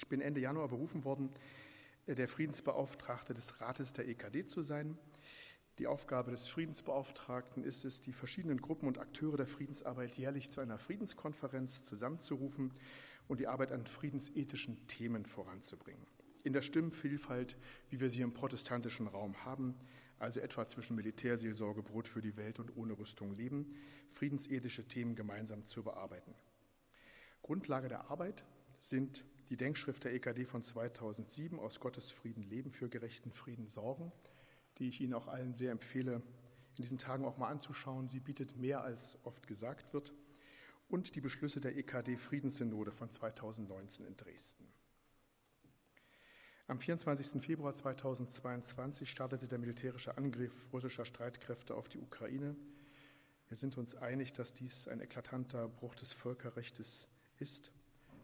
Ich bin Ende Januar berufen worden, äh, der Friedensbeauftragte des Rates der EKD zu sein. Die Aufgabe des Friedensbeauftragten ist es, die verschiedenen Gruppen und Akteure der Friedensarbeit jährlich zu einer Friedenskonferenz zusammenzurufen und die Arbeit an friedensethischen Themen voranzubringen. In der Stimmenvielfalt, wie wir sie im protestantischen Raum haben, also etwa zwischen Militärseelsorge, Brot für die Welt und ohne Rüstung leben, friedensethische Themen gemeinsam zu bearbeiten. Grundlage der Arbeit sind die Denkschrift der EKD von 2007 aus Gottes Frieden leben für gerechten Frieden sorgen, die ich Ihnen auch allen sehr empfehle, in diesen Tagen auch mal anzuschauen. Sie bietet mehr als oft gesagt wird. Und die Beschlüsse der EKD Friedenssynode von 2019 in Dresden. Am 24. Februar 2022 startete der militärische Angriff russischer Streitkräfte auf die Ukraine. Wir sind uns einig, dass dies ein eklatanter Bruch des Völkerrechts ist,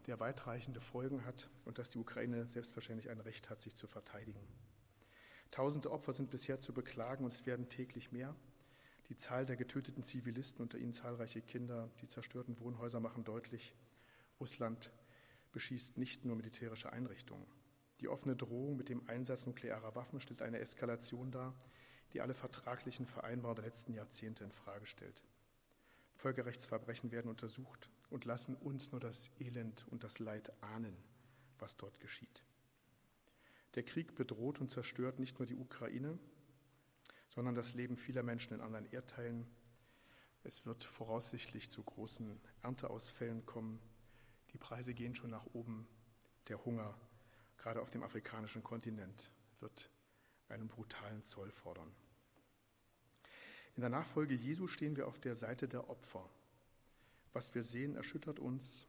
der weitreichende Folgen hat und dass die Ukraine selbstverständlich ein Recht hat, sich zu verteidigen. Tausende Opfer sind bisher zu beklagen und es werden täglich mehr. Die Zahl der getöteten Zivilisten, unter ihnen zahlreiche Kinder, die zerstörten Wohnhäuser machen deutlich, Russland beschießt nicht nur militärische Einrichtungen. Die offene Drohung mit dem Einsatz nuklearer Waffen stellt eine Eskalation dar, die alle vertraglichen Vereinbarungen der letzten Jahrzehnte in Frage stellt. Völkerrechtsverbrechen werden untersucht und lassen uns nur das Elend und das Leid ahnen, was dort geschieht. Der Krieg bedroht und zerstört nicht nur die Ukraine, sondern das Leben vieler Menschen in anderen Erdteilen. Es wird voraussichtlich zu großen Ernteausfällen kommen. Die Preise gehen schon nach oben. Der Hunger, gerade auf dem afrikanischen Kontinent, wird einen brutalen Zoll fordern. In der Nachfolge Jesu stehen wir auf der Seite der Opfer. Was wir sehen, erschüttert uns.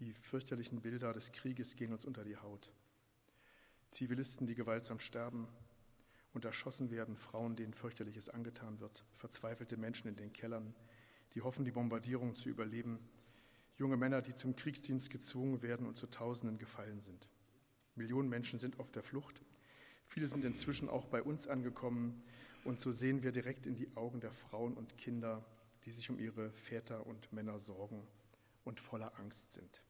Die fürchterlichen Bilder des Krieges gehen uns unter die Haut. Zivilisten, die gewaltsam sterben und erschossen werden, Frauen, denen fürchterliches angetan wird, verzweifelte Menschen in den Kellern, die hoffen, die Bombardierung zu überleben, junge Männer, die zum Kriegsdienst gezwungen werden und zu Tausenden gefallen sind. Millionen Menschen sind auf der Flucht. Viele sind inzwischen auch bei uns angekommen und so sehen wir direkt in die Augen der Frauen und Kinder, die sich um ihre Väter und Männer sorgen und voller Angst sind.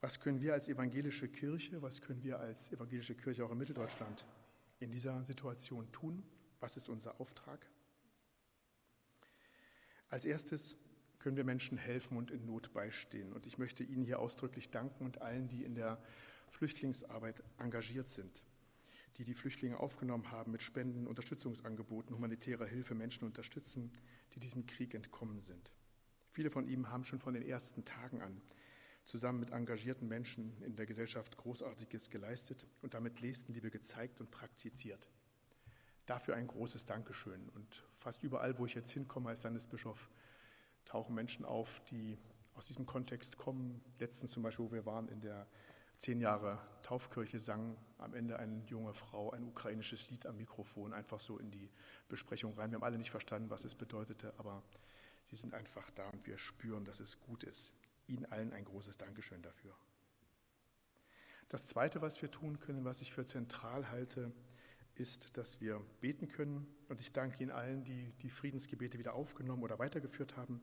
Was können wir als evangelische Kirche, was können wir als evangelische Kirche auch in Mitteldeutschland in dieser Situation tun? Was ist unser Auftrag? Als erstes können wir Menschen helfen und in Not beistehen. Und ich möchte Ihnen hier ausdrücklich danken und allen, die in der Flüchtlingsarbeit engagiert sind, die die Flüchtlinge aufgenommen haben mit Spenden, Unterstützungsangeboten, humanitärer Hilfe, Menschen unterstützen, die diesem Krieg entkommen sind. Viele von ihnen haben schon von den ersten Tagen an zusammen mit engagierten Menschen in der Gesellschaft Großartiges geleistet und damit Nächstenliebe gezeigt und praktiziert. Dafür ein großes Dankeschön. Und fast überall, wo ich jetzt hinkomme als Landesbischof, tauchen Menschen auf, die aus diesem Kontext kommen. Letztens zum Beispiel, wo wir waren in der zehn Jahre Taufkirche, sang am Ende eine junge Frau ein ukrainisches Lied am Mikrofon, einfach so in die Besprechung rein. Wir haben alle nicht verstanden, was es bedeutete, aber sie sind einfach da und wir spüren, dass es gut ist. Ihnen allen ein großes Dankeschön dafür. Das Zweite, was wir tun können, was ich für zentral halte, ist, dass wir beten können. Und ich danke Ihnen allen, die die Friedensgebete wieder aufgenommen oder weitergeführt haben,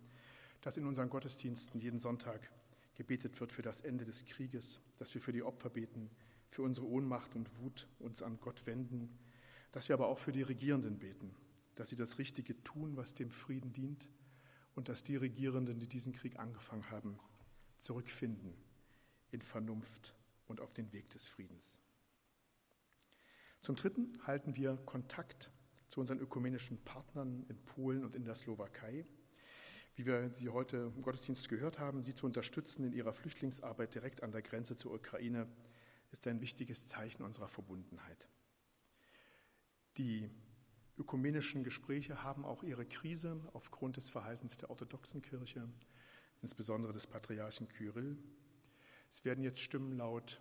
dass in unseren Gottesdiensten jeden Sonntag gebetet wird für das Ende des Krieges, dass wir für die Opfer beten, für unsere Ohnmacht und Wut uns an Gott wenden, dass wir aber auch für die Regierenden beten, dass sie das Richtige tun, was dem Frieden dient und dass die Regierenden, die diesen Krieg angefangen haben, zurückfinden in Vernunft und auf den Weg des Friedens. Zum Dritten halten wir Kontakt zu unseren ökumenischen Partnern in Polen und in der Slowakei. Wie wir sie heute im Gottesdienst gehört haben, sie zu unterstützen in ihrer Flüchtlingsarbeit direkt an der Grenze zur Ukraine, ist ein wichtiges Zeichen unserer Verbundenheit. Die ökumenischen Gespräche haben auch ihre Krise aufgrund des Verhaltens der orthodoxen Kirche insbesondere des Patriarchen Kyrill. Es werden jetzt Stimmen laut,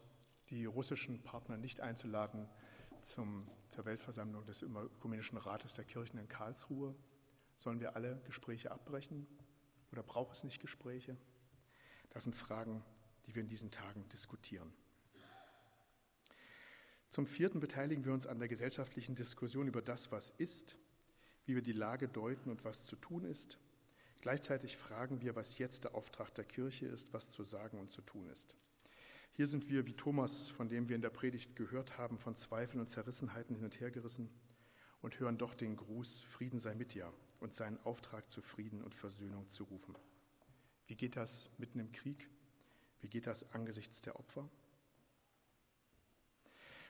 die russischen Partner nicht einzuladen zum, zur Weltversammlung des Ökumenischen Rates der Kirchen in Karlsruhe. Sollen wir alle Gespräche abbrechen oder braucht es nicht Gespräche? Das sind Fragen, die wir in diesen Tagen diskutieren. Zum vierten beteiligen wir uns an der gesellschaftlichen Diskussion über das, was ist, wie wir die Lage deuten und was zu tun ist Gleichzeitig fragen wir, was jetzt der Auftrag der Kirche ist, was zu sagen und zu tun ist. Hier sind wir wie Thomas, von dem wir in der Predigt gehört haben, von Zweifeln und Zerrissenheiten hin und her gerissen und hören doch den Gruß, Frieden sei mit dir und seinen Auftrag zu Frieden und Versöhnung zu rufen. Wie geht das mitten im Krieg? Wie geht das angesichts der Opfer?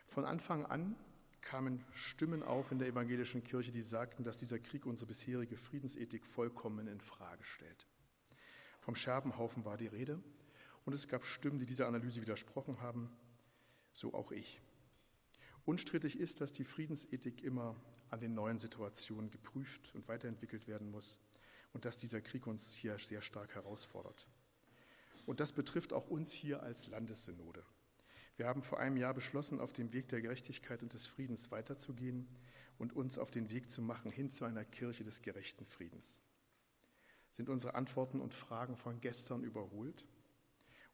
Von Anfang an kamen Stimmen auf in der evangelischen Kirche, die sagten, dass dieser Krieg unsere bisherige Friedensethik vollkommen in Frage stellt. Vom Scherbenhaufen war die Rede und es gab Stimmen, die dieser Analyse widersprochen haben, so auch ich. Unstrittig ist, dass die Friedensethik immer an den neuen Situationen geprüft und weiterentwickelt werden muss und dass dieser Krieg uns hier sehr stark herausfordert. Und das betrifft auch uns hier als Landessynode. Wir haben vor einem Jahr beschlossen, auf dem Weg der Gerechtigkeit und des Friedens weiterzugehen und uns auf den Weg zu machen hin zu einer Kirche des gerechten Friedens. Sind unsere Antworten und Fragen von gestern überholt?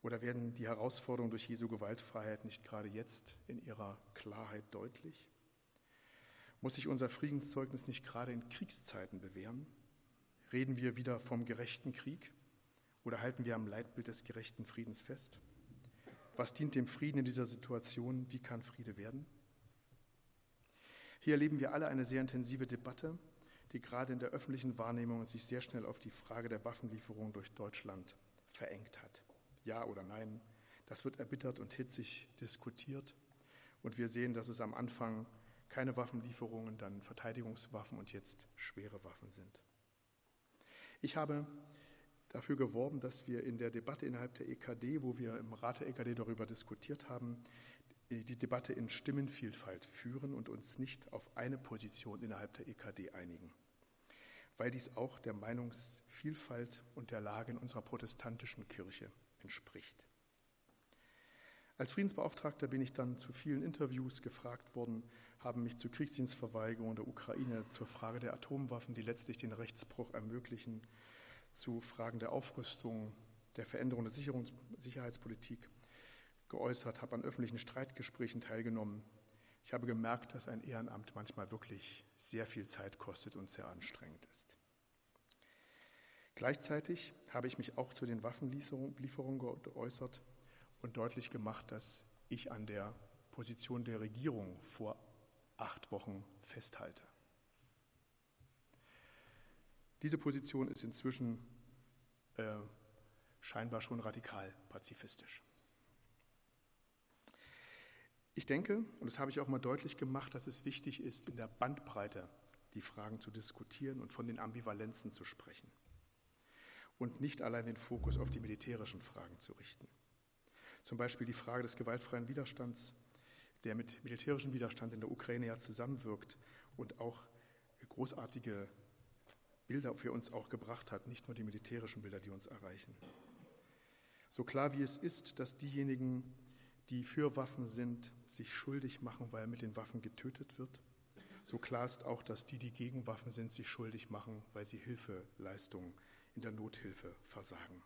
Oder werden die Herausforderungen durch Jesu Gewaltfreiheit nicht gerade jetzt in ihrer Klarheit deutlich? Muss sich unser Friedenszeugnis nicht gerade in Kriegszeiten bewähren? Reden wir wieder vom gerechten Krieg oder halten wir am Leitbild des gerechten Friedens fest? Was dient dem Frieden in dieser Situation? Wie kann Friede werden? Hier erleben wir alle eine sehr intensive Debatte, die gerade in der öffentlichen Wahrnehmung sich sehr schnell auf die Frage der Waffenlieferung durch Deutschland verengt hat. Ja oder nein, das wird erbittert und hitzig diskutiert. Und wir sehen, dass es am Anfang keine Waffenlieferungen, dann Verteidigungswaffen und jetzt schwere Waffen sind. Ich habe dafür geworben, dass wir in der Debatte innerhalb der EKD, wo wir im Rat der EKD darüber diskutiert haben, die Debatte in Stimmenvielfalt führen und uns nicht auf eine Position innerhalb der EKD einigen, weil dies auch der Meinungsvielfalt und der Lage in unserer protestantischen Kirche entspricht. Als Friedensbeauftragter bin ich dann zu vielen Interviews gefragt worden, haben mich zur Kriegsdienstverweigerung der Ukraine, zur Frage der Atomwaffen, die letztlich den Rechtsbruch ermöglichen, zu Fragen der Aufrüstung, der Veränderung der Sicherheitspolitik geäußert, habe an öffentlichen Streitgesprächen teilgenommen. Ich habe gemerkt, dass ein Ehrenamt manchmal wirklich sehr viel Zeit kostet und sehr anstrengend ist. Gleichzeitig habe ich mich auch zu den Waffenlieferungen geäußert und deutlich gemacht, dass ich an der Position der Regierung vor acht Wochen festhalte. Diese Position ist inzwischen äh, scheinbar schon radikal pazifistisch. Ich denke, und das habe ich auch mal deutlich gemacht, dass es wichtig ist, in der Bandbreite die Fragen zu diskutieren und von den Ambivalenzen zu sprechen und nicht allein den Fokus auf die militärischen Fragen zu richten. Zum Beispiel die Frage des gewaltfreien Widerstands, der mit militärischem Widerstand in der Ukraine ja zusammenwirkt und auch großartige Bilder für uns auch gebracht hat, nicht nur die militärischen Bilder, die uns erreichen. So klar wie es ist, dass diejenigen, die für Waffen sind, sich schuldig machen, weil mit den Waffen getötet wird, so klar ist auch, dass die, die gegen Waffen sind, sich schuldig machen, weil sie Hilfeleistungen in der Nothilfe versagen.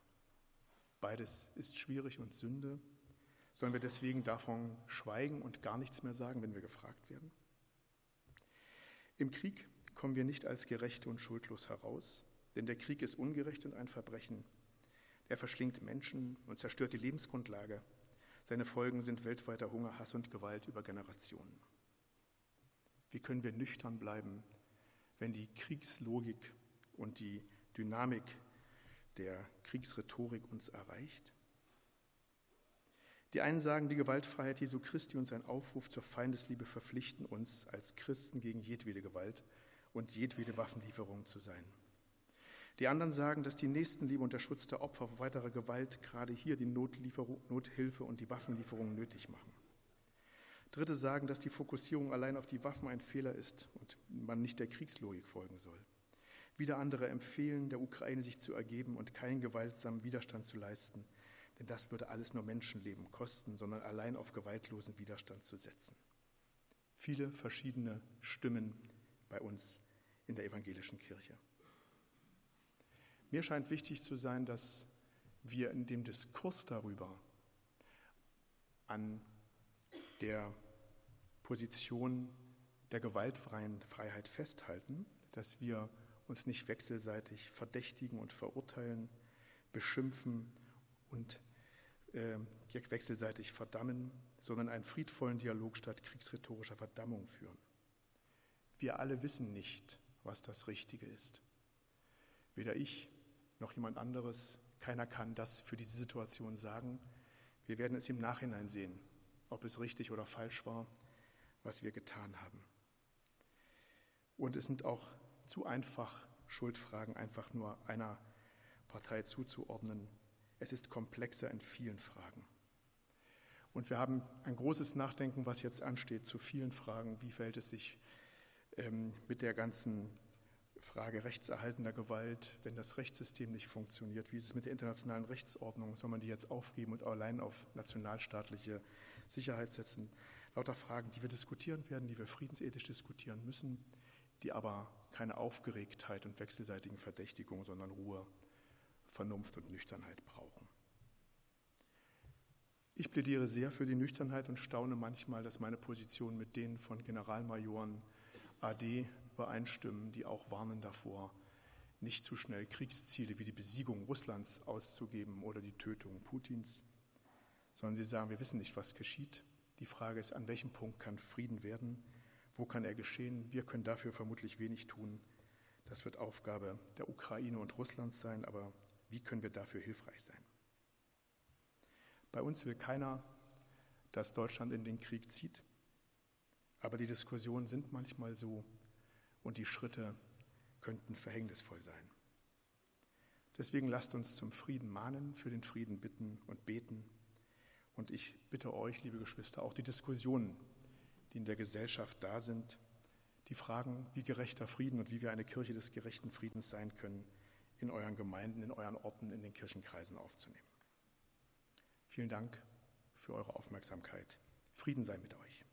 Beides ist schwierig und Sünde. Sollen wir deswegen davon schweigen und gar nichts mehr sagen, wenn wir gefragt werden? Im Krieg kommen wir nicht als Gerechte und schuldlos heraus, denn der Krieg ist ungerecht und ein Verbrechen. Er verschlingt Menschen und zerstört die Lebensgrundlage. Seine Folgen sind weltweiter Hunger, Hass und Gewalt über Generationen. Wie können wir nüchtern bleiben, wenn die Kriegslogik und die Dynamik der Kriegsrhetorik uns erreicht? Die einen sagen, die Gewaltfreiheit Jesu Christi und sein Aufruf zur Feindesliebe verpflichten uns als Christen gegen jedwede Gewalt und jedwede Waffenlieferung zu sein. Die anderen sagen, dass die Nächstenliebe und der Schutz der Opfer vor weiterer Gewalt gerade hier die Nothilfe und die Waffenlieferung nötig machen. Dritte sagen, dass die Fokussierung allein auf die Waffen ein Fehler ist und man nicht der Kriegslogik folgen soll. Wieder andere empfehlen, der Ukraine sich zu ergeben und keinen gewaltsamen Widerstand zu leisten, denn das würde alles nur Menschenleben kosten, sondern allein auf gewaltlosen Widerstand zu setzen. Viele verschiedene Stimmen bei uns in der evangelischen Kirche. Mir scheint wichtig zu sein, dass wir in dem Diskurs darüber an der Position der gewaltfreien Freiheit festhalten, dass wir uns nicht wechselseitig verdächtigen und verurteilen, beschimpfen und äh, wechselseitig verdammen, sondern einen friedvollen Dialog statt kriegsrhetorischer Verdammung führen. Wir alle wissen nicht, was das Richtige ist. Weder ich noch jemand anderes, keiner kann das für diese Situation sagen. Wir werden es im Nachhinein sehen, ob es richtig oder falsch war, was wir getan haben. Und es sind auch zu einfach, Schuldfragen einfach nur einer Partei zuzuordnen. Es ist komplexer in vielen Fragen. Und wir haben ein großes Nachdenken, was jetzt ansteht, zu vielen Fragen. Wie verhält es sich ähm, mit der ganzen Frage rechtserhaltender Gewalt, wenn das Rechtssystem nicht funktioniert? Wie ist es mit der internationalen Rechtsordnung? Soll man die jetzt aufgeben und allein auf nationalstaatliche Sicherheit setzen? Lauter Fragen, die wir diskutieren werden, die wir friedensethisch diskutieren müssen, die aber keine Aufgeregtheit und wechselseitigen Verdächtigung, sondern Ruhe, Vernunft und Nüchternheit brauchen. Ich plädiere sehr für die Nüchternheit und staune manchmal, dass meine Position mit denen von Generalmajoren AD übereinstimmen, die auch warnen davor, nicht zu schnell Kriegsziele wie die Besiegung Russlands auszugeben oder die Tötung Putins, sondern sie sagen, wir wissen nicht, was geschieht. Die Frage ist, an welchem Punkt kann Frieden werden? Wo kann er geschehen? Wir können dafür vermutlich wenig tun. Das wird Aufgabe der Ukraine und Russlands sein, aber wie können wir dafür hilfreich sein? Bei uns will keiner, dass Deutschland in den Krieg zieht, aber die Diskussionen sind manchmal so und die Schritte könnten verhängnisvoll sein. Deswegen lasst uns zum Frieden mahnen, für den Frieden bitten und beten. Und ich bitte euch, liebe Geschwister, auch die Diskussionen die in der Gesellschaft da sind, die fragen, wie gerechter Frieden und wie wir eine Kirche des gerechten Friedens sein können, in euren Gemeinden, in euren Orten, in den Kirchenkreisen aufzunehmen. Vielen Dank für eure Aufmerksamkeit. Frieden sei mit euch.